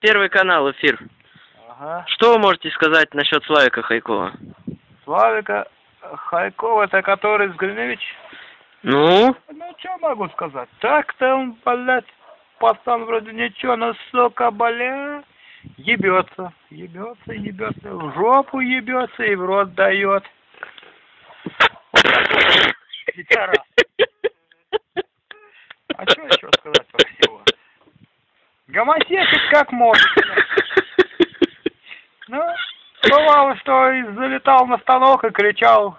Первый канал, эфир. Ага. Что вы можете сказать насчет Славика Хайкова? Славика Хайкова, это который Сгринович? Ну? Ну, что могу сказать? Так-то он, блядь, пацан вроде ничего, но, сука, бля, ебется, ебется, ебется, в жопу ебется и в рот дает. Пидорас. А что еще сказать про всего? Гомосексуал как может. Ну, бывало, что и залетал на станок и кричал,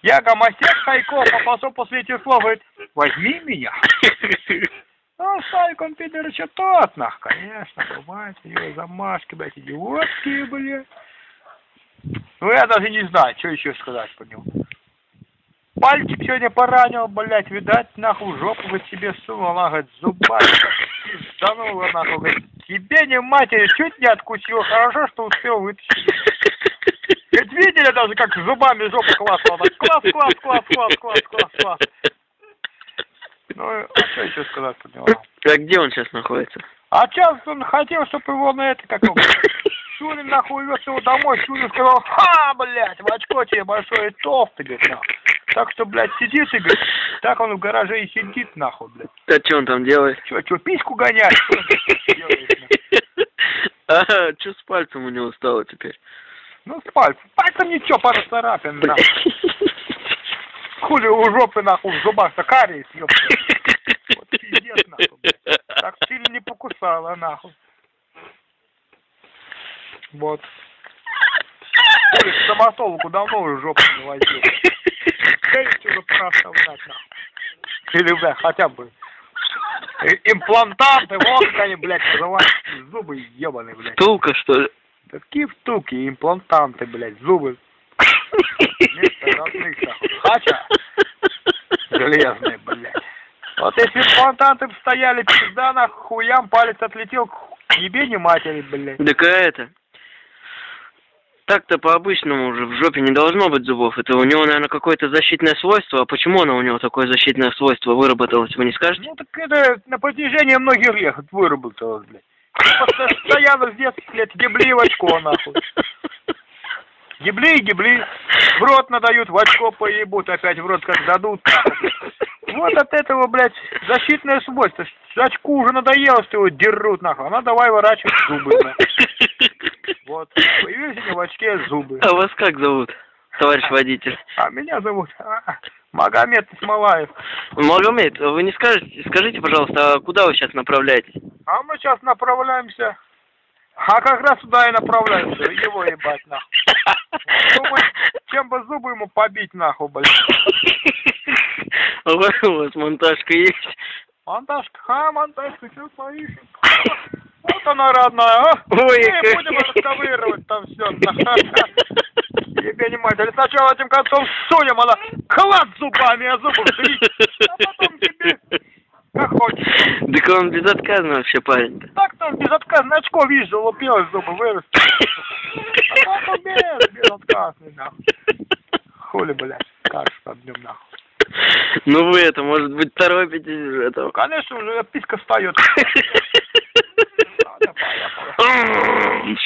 я гомосек Хайков, а потом после этих слов говорит, возьми меня. Ну, Славик, он пидор еще тот, нах, конечно, бывает, его замашки, блядь, идиотские, блядь. Ну, я даже не знаю, что еще сказать по нему. Пальчик сегодня поранил, блядь, видать, нахуй, жопу бы себе сунул, она, говорит, зубами пизданула, нахуй, говорит, тебе не матери, чуть не откусил, хорошо, что успел вытащить. Ведь видели даже, как зубами жопу классала, так, класс, класс, класс, класс, класс, класс, класс. Ну, а что еще сказать по нему? А где он сейчас находится? А сейчас он хотел, чтобы его на это, как его, Шунин нахуй вез его домой, Шунин сказал, ха, блядь, в очко тебе большое толстый, говорит, нахуй. Так что, блядь, сидит и, говорит, так он в гараже и сидит, нахуй, блядь. А что он там делает? Че, че, письку гонять? Что он делает, нахуй? А, что с пальцем у него стало теперь? Ну, с пальцем. Пальцем ничего, пара царапин, нахуй. Хули у жопы, нахуй, в зубах-то кариес, ёпта. Вот пиздец, нахуй, блядь. Так сильно не покусала, нахуй. Вот. Хули, стоматологу давно уже жопу не возил. Конечно, уже пора оставлять, нахуй. Или, бля, хотя бы имплантанты, вот как они, блядь, называются. Зубы ебаные, блядь. Тулка, что ли? Такие втулки, имплантанты, блядь, зубы. Вместо родных, нахуй. Хача железные, блядь. Вот если имплантанты б стояли, пизда на хуям, палец отлетел к ебени матери, блядь. Так а это... Так-то по-обычному уже в жопе не должно быть зубов. Это у него, наверное, какое-то защитное свойство. А почему оно у него такое защитное свойство выработалось, вы не скажете? Ну так это на протяжении многих лет выработалось, блядь. Постоянно с детских лет ебли в очко, нахуй. Ебли и ебли. В рот надают, в очко поебут, опять в рот как дадут. Вот от этого, блядь, защитное свойство. Очку уже надоело, что его дерут, нахуй. Она давай ворачивать зубы, нахуй. Вот. Появились у него в очке зубы. А вас как зовут, товарищ водитель? А меня зовут а, Магомед Исмалаев. Магомед, вы не скажете, скажите, пожалуйста, а куда вы сейчас направляетесь? А мы сейчас направляемся. А как раз сюда и направляемся. Его ебать, нахуй. Думаю, чем бы зубы ему побить, нахуй, блядь. У вас монтажка есть? Монтажка, а, монтажка, все своишь. Она, родная, а? Ой, как- будем расковыривать там все. Тебе не мать. Или сначала этим концом сунем, она клад зубами, а зубы вжить. А потом тебе как хочешь. Так он безотказно вообще парень. Так там безотказно очко, видишь, залупилось, зубы выросли. А потом без, безотказный, нахуй. Хули, блядь, скажешь под днем, нахуй. Ну вы это, может быть, торопитесь уже этого. Конечно, уже писька встает. arms